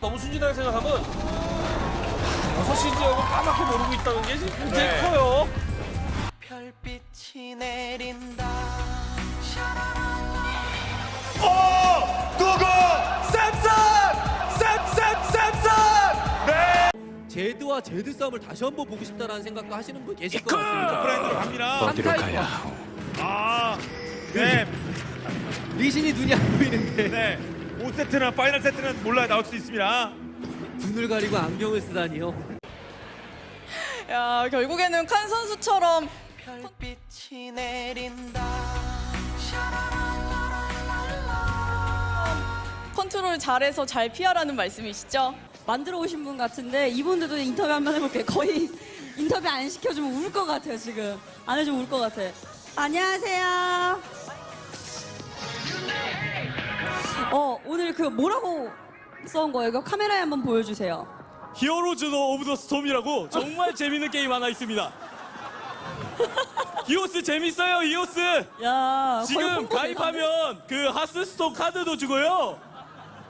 너무 순진하게 생각하면 6시 지역을 까맣게 모르고 있다는 게 굉장히 네. 커요. 별빛이 내린다 어! 누구? 샘슨! 샘슨! 샘슨! 네! 제드와 제드 싸움을 다시 한번 보고 싶다라는 생각도 하시는 분 계실 것 같습니다. 브라인드로 갑니다. 어디로 가야? 아, 네, 리신이 눈이 안 보이는데 네. 5세트나 final 세트는 몰라야 나올 수 있습니다. 눈을 가리고 안경을 쓰다니요. 야, 결국에는 칸 선수처럼 별빛이 내린다 컨트롤 잘해서 잘 피하라는 말씀이시죠? 만들어 오신 분 같은데 이분들도 인터뷰 한번 해볼게요. 거의 인터뷰 안 시켜주면 울 것 같아요 지금. 안 해주면 울 것 같아. 안녕하세요. 그 뭐라고 써온 거예요? 이거 카메라에 한번 보여주세요. 히어로즈 오브 더 스톰이라고 정말 재밌는 게임 하나 있습니다. 히오스 재밌어요, 히오스. 야 지금 가입하면 그 하스스톤 카드도 주고요.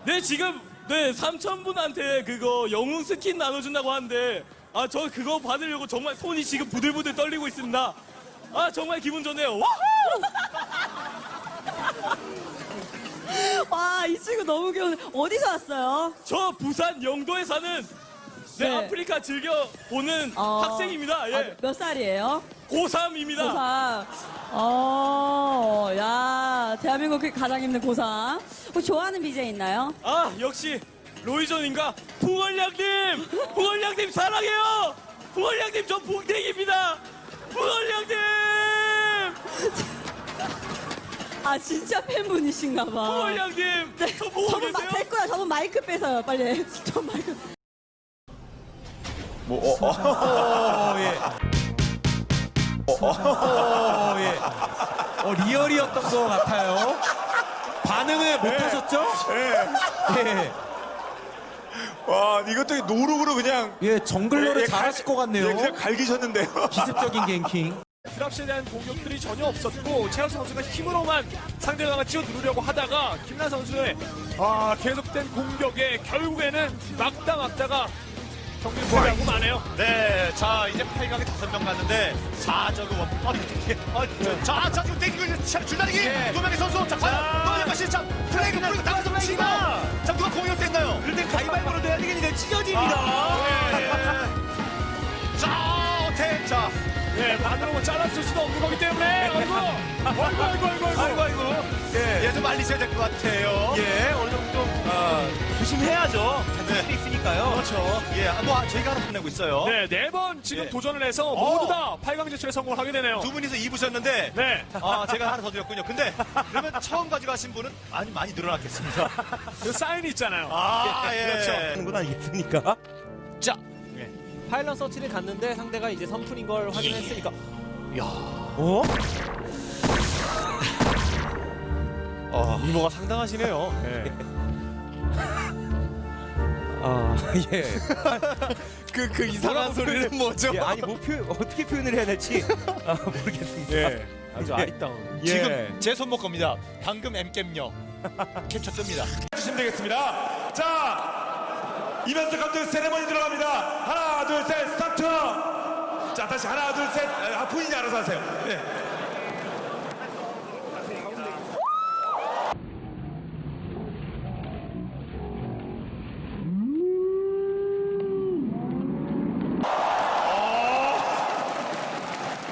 네, 지금 네 3,000분한테 그거 영웅 스킨 나눠준다고 하는데 아 저 그거 받으려고 정말 손이 지금 부들부들 떨리고 있습니다. 아 정말 기분 좋네요. wow! 와 이 친구 너무 귀여워. 어디서 왔어요? 저 부산 영도에 사는 네, 네. 아프리카 즐겨 보는 어, 학생입니다. 예. 아, 몇 살이에요? 고3입니다. 고3. 어, 야, 대한민국 가장 힘든 고3. 혹시 좋아하는 BJ 있나요? 아 역시 로이존인가 풍월량님 풍월량님 사랑해요 풍월량님 저 봉댕입니다 풍월량님 아, 진짜 팬분이신가 봐. 풍월량님 저 보고 저분 마, 계세요? 됐고요. 저분 마이크 빼서요. 빨리. 저 마이크. 뭐, 어, 어, 어, 예. 어, 어, 예. 어, 리얼이었던 것 같아요. 반응을 못 하셨죠? 네. 예. 와, 이것도 노룩으로 그냥 예, 정글러를 예, 잘하실 갈- 것 같네요. 예, 그냥 갈기셨는데요. 기습적인 갱킹. 드랍시에 대한 공격들이 전혀 없었고 최현 선수가 힘으로만 상대방을 치어 누르려고 하다가 김나 선수의 아, 계속된 공격에 결국에는 막다 막다가 경기를 포기하고 마네요. 네, 자 이제 8강에 다섯 명 갔는데 4저그 원. 아, 아, 저, 자, 자 지금 땡기고 자, 줄다리기 두 명의 선수. 자, 과연 또 다시 자 플레이그 뿌리고 나가서 플레이가. 자, 잘라줄 수도 없는 거기 때문에 아이고 아이고 아이고 아이고 아이고 아이고 아이고, 예, 얘좀 말리셔야 될 것 같아요. 예, 어느 정도 좀 어, 조심해야죠. 자존심이 있으니까요. 그렇죠. 예, 아, 뭐 저희가 하나 보내고 있어요. 네, 네 번 지금 예. 도전을 해서 어. 모두 다 8강 진출에 성공을 하게 되네요. 두 분이서 입으셨는데 네. 아, 제가 하나 더 드렸군요. 근데 그러면 처음 가져가신 분은 많이 많이 늘어났겠습니다. 그 사인이 있잖아요. 아, 예. 그렇죠. 하는구나 있으니까. 자, 파일럿 서치를 갔는데 상대가 이제 선풀인 걸 확인했으니까 어? 어, 미모가 상당하시네요. 예. 아, 예. 그, 그 이상한 소리는 뭐죠? 예, 아니, 뭐 표, 어떻게 표현을 해야 될지 아, 모르겠습니다. 예. 아주 예. 아리따운. 지금 제 손목 겁니다. 방금 M겜요 캡처 뜹니다. 주시면 되겠습니다. 자, 이면서 감독 세레머니 들어갑니다. 하나, 둘, 셋, 스타트. 자, 다시 하나, 둘, 셋. 아, 본인이 알아서 하세요. 네.